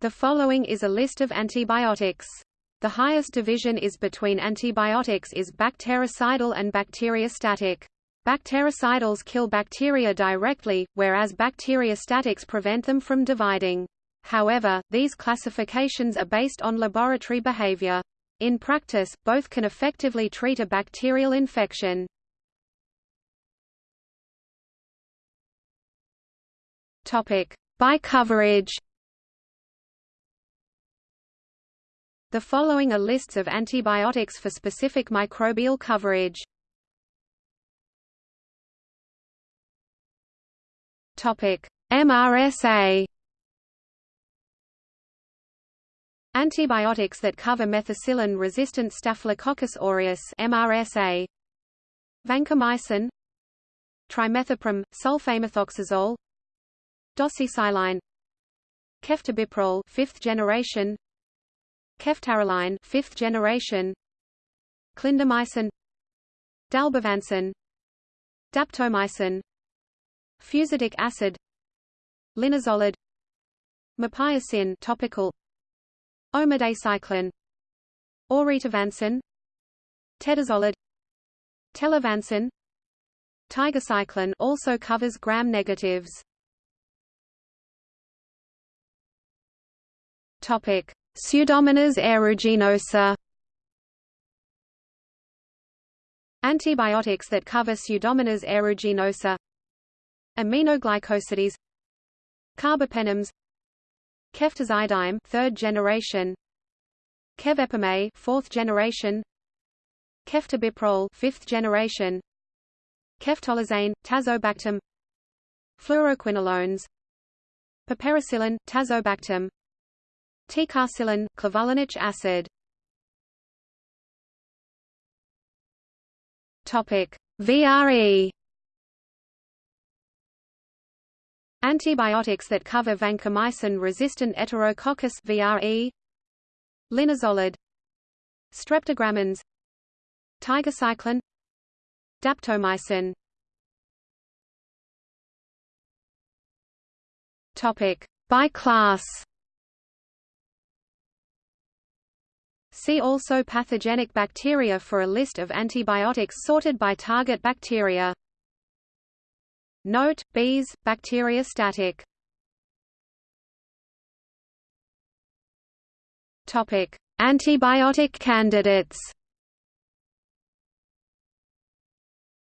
The following is a list of antibiotics. The highest division is between antibiotics is bactericidal and bacteriostatic. Bactericidals kill bacteria directly, whereas bacteriostatics prevent them from dividing. However, these classifications are based on laboratory behavior. In practice, both can effectively treat a bacterial infection. By coverage. The following are lists of antibiotics for specific microbial coverage. Topic: MRSA. Antibiotics that cover methicillin-resistant Staphylococcus aureus (MRSA). Vancomycin, trimethoprim, sulfamethoxazole, Doxycycline Ceftobiprole fifth generation Ceftaroline fifth generation. Clindamycin. Dalbavancin. Daptomycin. Fusidic acid. Linezolid Mupirocin topical. Omadacycline. Oritavancin Tedizolid Telavancin. Tigecycline also covers gram-negatives Topic: Pseudomonas aeruginosa. Antibiotics that cover Pseudomonas aeruginosa. Aminoglycosides. Carbapenems. Ceftazidime, third generation. Cefepime, fourth generation. Ceftobiprole, fifth generation. Ceftolozane, tazobactam. Fluoroquinolones. Piperacillin, tazobactam. Ticarcillin, clavulanic acid. Topic: VRE. Antibiotics that cover vancomycin-resistant Enterococcus VRE. Linezolid. Streptogramins. Tigecycline. Daptomycin. Topic: By class. See also pathogenic bacteria for a list of antibiotics sorted by target bacteria. Note, bees, bacteriostatic. Topic: Antibiotic candidates.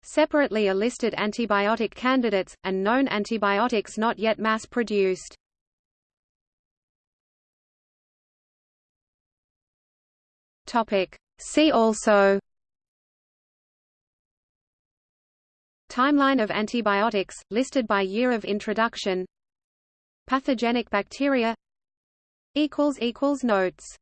Separately are listed antibiotic candidates, and known antibiotics not yet mass-produced. Topic. See also. Timeline of antibiotics, listed by year of introduction. Pathogenic bacteria. Notes